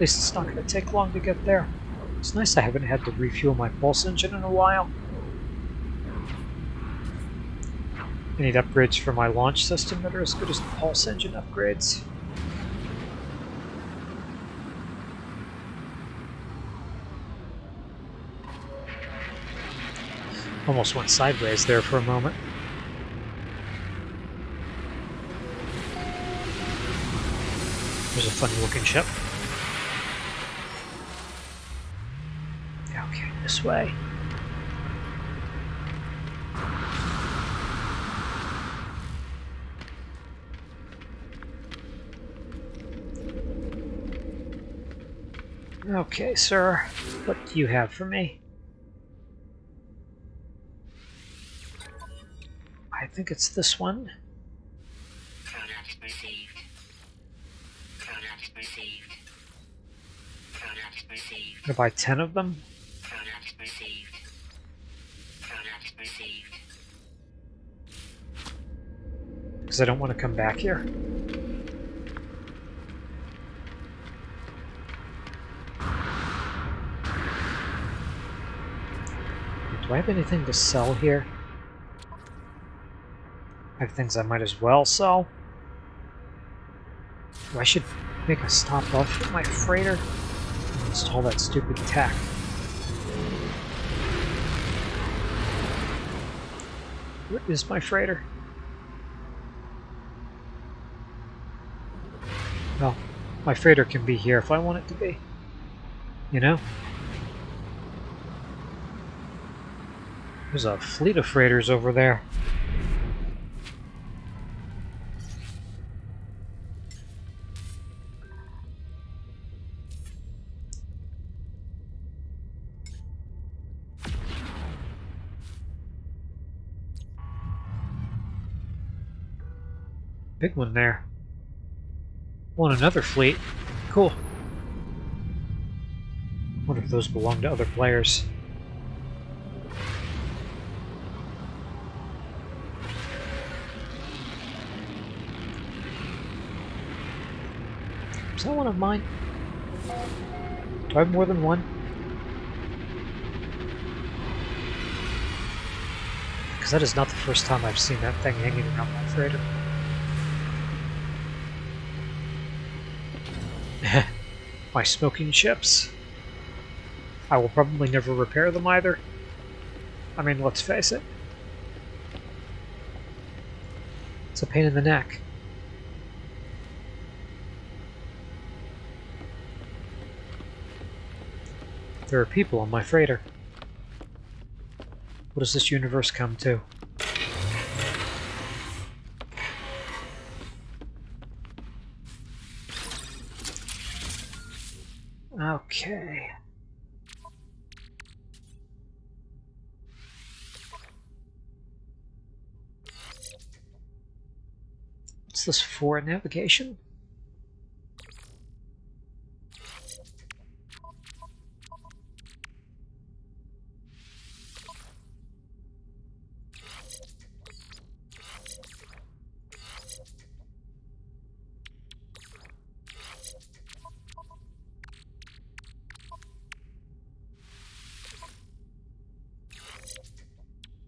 At least it's not going to take long to get there. It's nice I haven't had to refuel my pulse engine in a while. I need upgrades for my launch system that are as good as the pulse engine upgrades. Almost went sideways there for a moment. There's a funny looking ship. Okay, this way. Okay, sir. What do you have for me? I think it's this one. Product received. Product received. Product received. Gonna buy ten of them. Because I don't want to come back here. Do I have anything to sell here? I have things I might as well sell. I should make a stop off at my freighter install that stupid tack. Where is my freighter? Well, my freighter can be here if I want it to be. You know? There's a fleet of freighters over there. Big one there. Want another fleet. Cool. Wonder if those belong to other players. Is that one of mine? Do I have more than one? Because that is not the first time I've seen that thing hanging around my freighter. my smoking ships. I will probably never repair them either. I mean, let's face it. It's a pain in the neck. There are people on my freighter. What does this universe come to? This for? Navigation?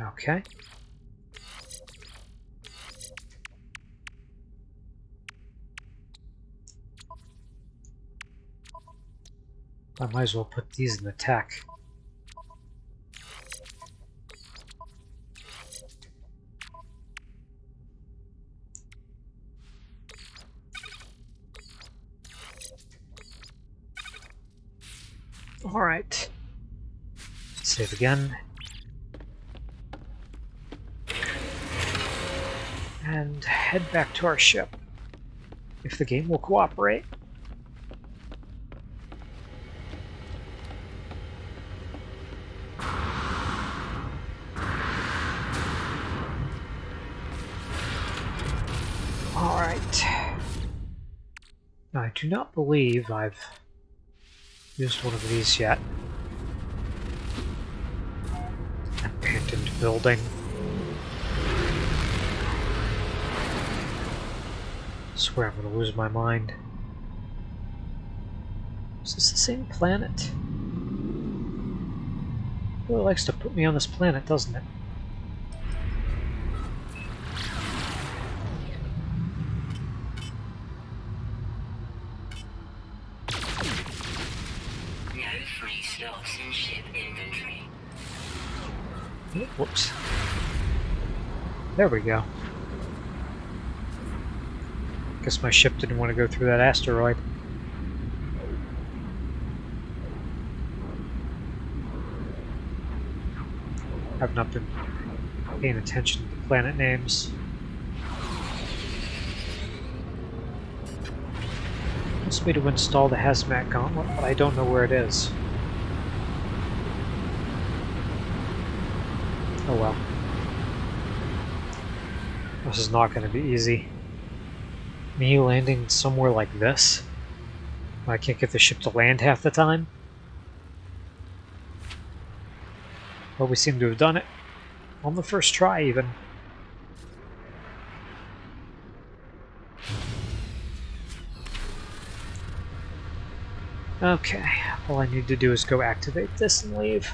Okay. I might as well put these in attack. Alright. Save again. And head back to our ship. If the game will cooperate. Do not believe I've used one of these yet. Abandoned building. I swear I'm gonna lose my mind. Is this the same planet? It Really likes to put me on this planet, doesn't it? Whoops. There we go. Guess my ship didn't want to go through that asteroid. I've not been paying attention to the planet names. Wants me to install the hazmat gauntlet, but I don't know where it is. Oh well. This is not going to be easy. Me landing somewhere like this? I can't get the ship to land half the time? But we seem to have done it. On the first try, even. Okay, all I need to do is go activate this and leave.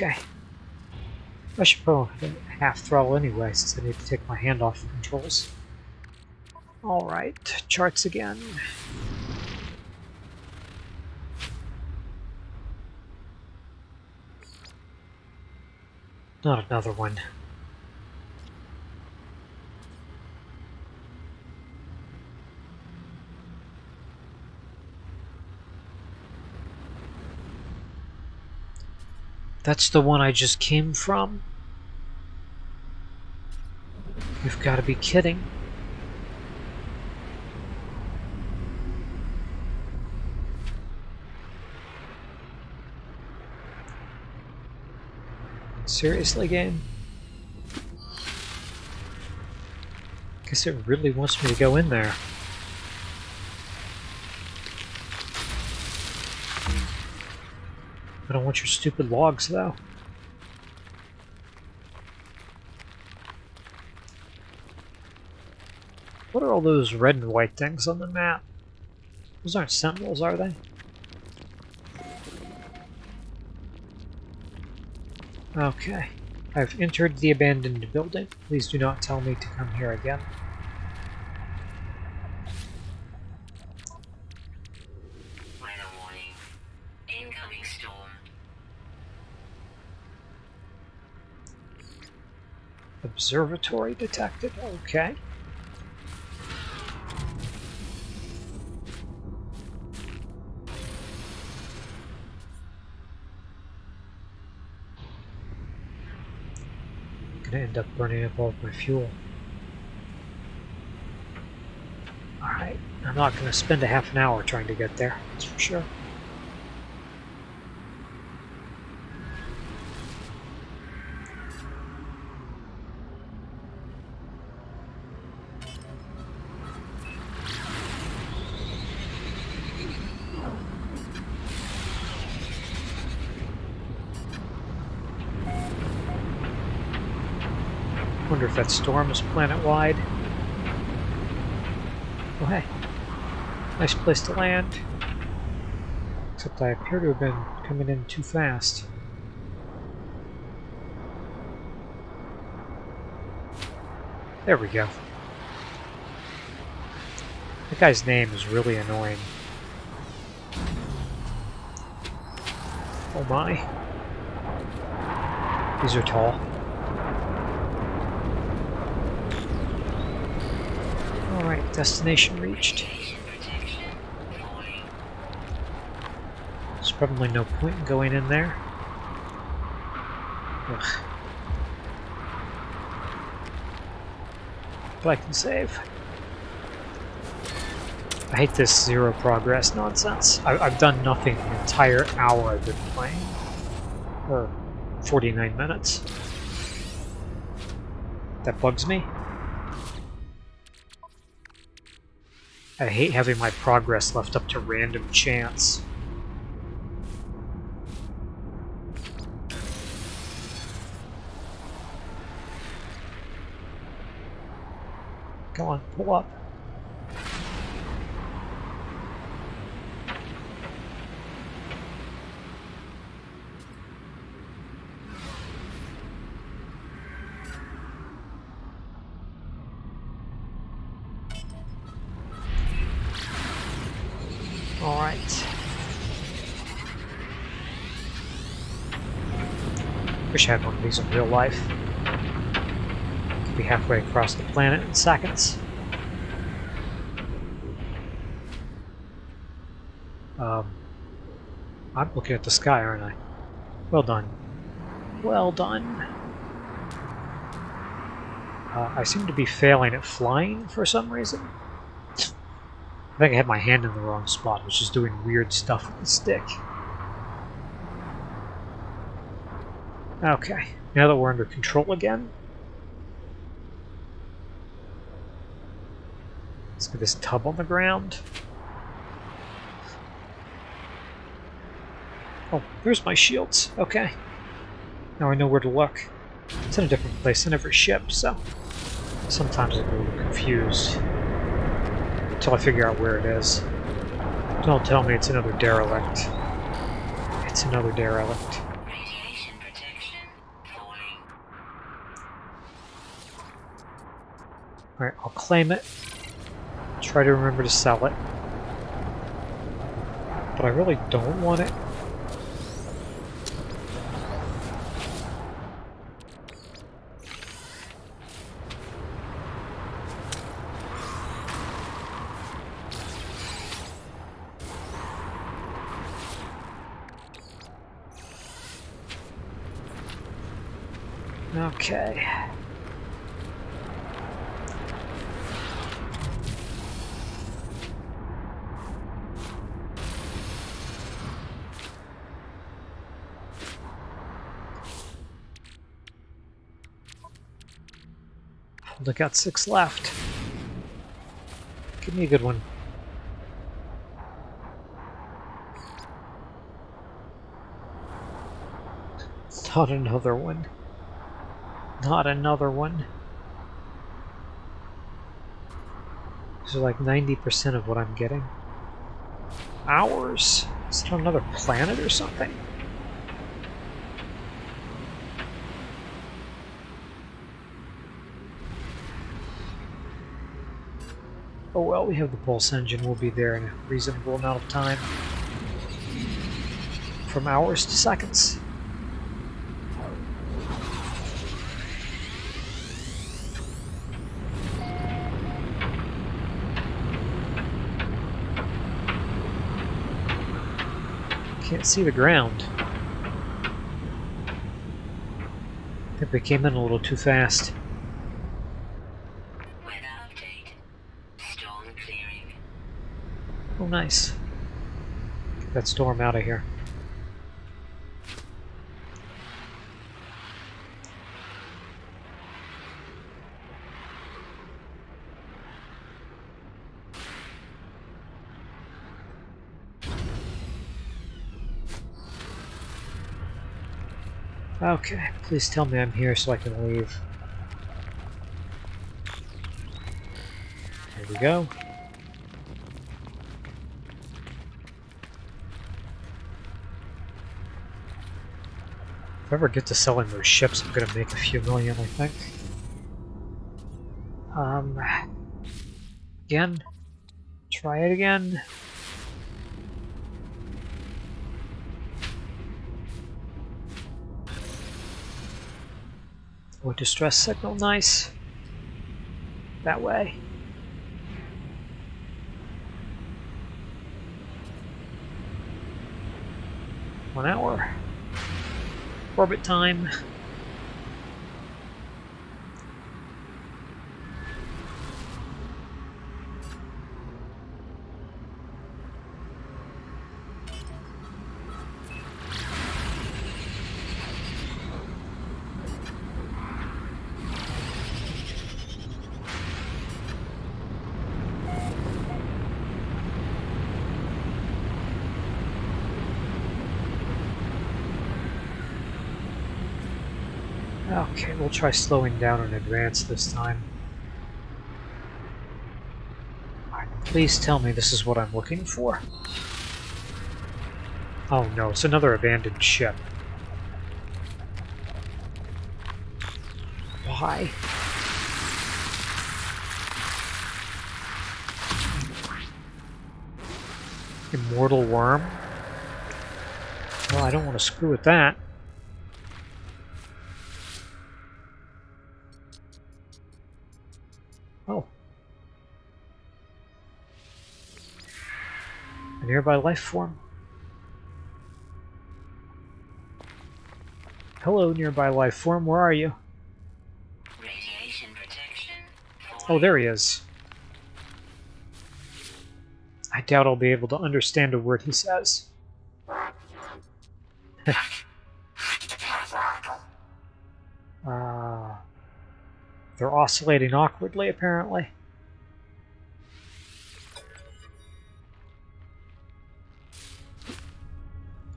Okay. I should probably half throttle anyway, since I need to take my hand off the controls. Alright, charts again. Not another one. That's the one I just came from? You've got to be kidding. Seriously, game? Guess it really wants me to go in there. I don't want your stupid logs, though. What are all those red and white things on the map? Those aren't sentinels, are they? Okay. I've entered the abandoned building. Please do not tell me to come here again. Observatory detected. Okay. Gonna end up burning up all of my fuel. Alright, I'm not gonna spend a half an hour trying to get there, that's for sure. Wonder if that storm is planet-wide. Oh hey, nice place to land. Except I appear to have been coming in too fast. There we go. That guy's name is really annoying. Oh my. These are tall. Alright, destination reached. There's probably no point in going in there. Ugh. But I can save. I hate this zero progress nonsense. I, I've done nothing the entire hour I've been playing. Or 49 minutes. That bugs me. I hate having my progress left up to random chance. Come on, pull up. Alright. Had one of these in real life. Be halfway across the planet in seconds. Um, I'm looking at the sky, aren't I? Well done. Well done. Uh, I seem to be failing at flying for some reason. I think I had my hand in the wrong spot, which is doing weird stuff with the stick. Okay, now that we're under control again, let's get this tub on the ground. Oh, there's my shields. Okay. Now I know where to look. It's in a different place in every ship, so sometimes I get a little confused until I figure out where it is. Don't tell me it's another derelict. It's another derelict. Alright, I'll claim it. Try to remember to sell it. But I really don't want it. Okay. Only got six left. Give me a good one. Not another one. Not another one. These are like 90% of what I'm getting. Hours? Is it another planet or something? Oh well, we have the pulse engine. We'll be there in a reasonable amount of time. From hours to seconds. Can't see the ground. I think we came in a little too fast. Weather update. Storm clearing. Oh, nice. Get that storm out of here. Okay, please tell me I'm here so I can leave. There we go. If I ever get to selling those ships, I'm gonna make a few million, I think. Um, again, try it again. Oh, distress signal, nice. That way. One hour. Orbit time. Okay, we'll try slowing down in advance this time. Please tell me this is what I'm looking for. Oh no, it's another abandoned ship. Why? Immortal worm? Well, I don't want to screw with that. Oh. A nearby life form. Hello, nearby life form. Where are you? Radiation protection. Oh, there he is. I doubt I'll be able to understand a word he says. They're oscillating awkwardly, apparently.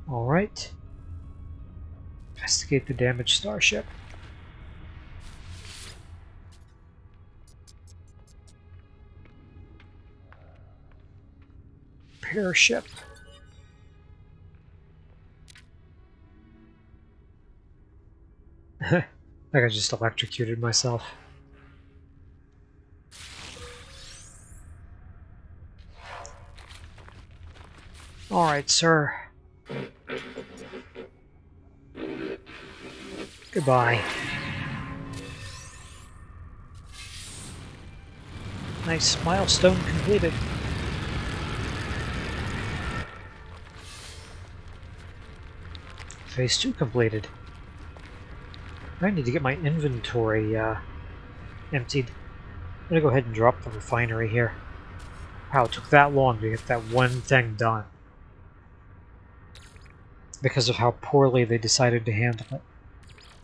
Alright. Investigate the damaged starship. Repair ship. I think I just electrocuted myself. Alright, sir. Goodbye. Nice milestone completed. Phase 2 completed. I need to get my inventory uh, emptied. I'm gonna go ahead and drop the refinery here. Wow, it took that long to get that one thing done. Because of how poorly they decided to handle it.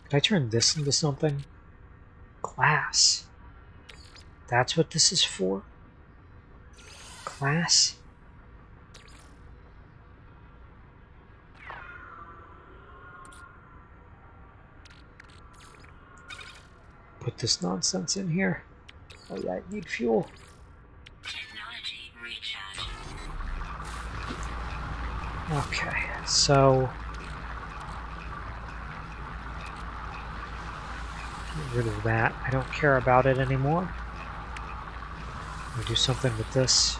Could I turn this into something? Glass. That's what this is for? Glass? Put this nonsense in here. Oh yeah, I need fuel. Technology recharge. Okay, so... Get rid of that. I don't care about it anymore. We do something with this.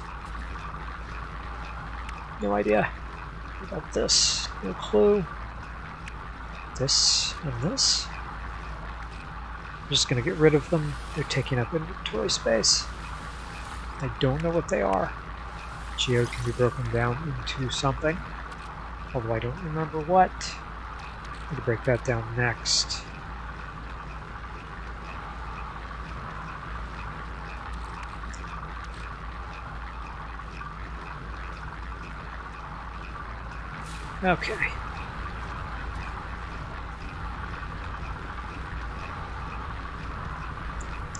No idea. What about this? No clue. This and this. I'm just gonna get rid of them. They're taking up inventory space. I don't know what they are. Geode can be broken down into something. Although I don't remember what. I'm gonna break that down next. Okay.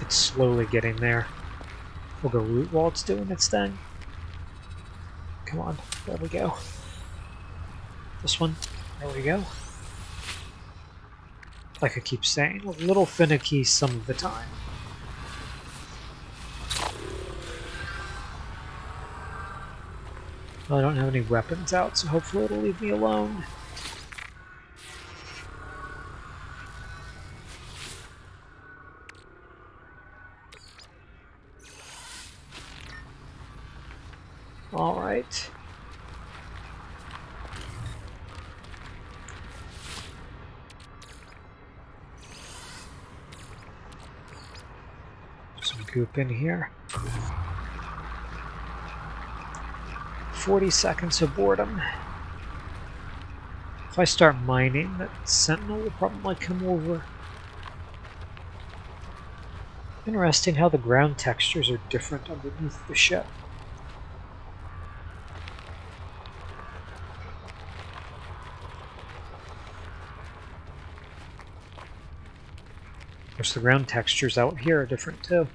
It's slowly getting there. We'll go root while it's doing its thing. Come on, there we go. This one, there we go. Like I keep saying, a little finicky some of the time. Well, I don't have any weapons out, so hopefully it'll leave me alone. Goop in here. 40 seconds of boredom. If I start mining, that sentinel will probably come over. Interesting how the ground textures are different underneath the ship. Of course, the ground textures out here are different too.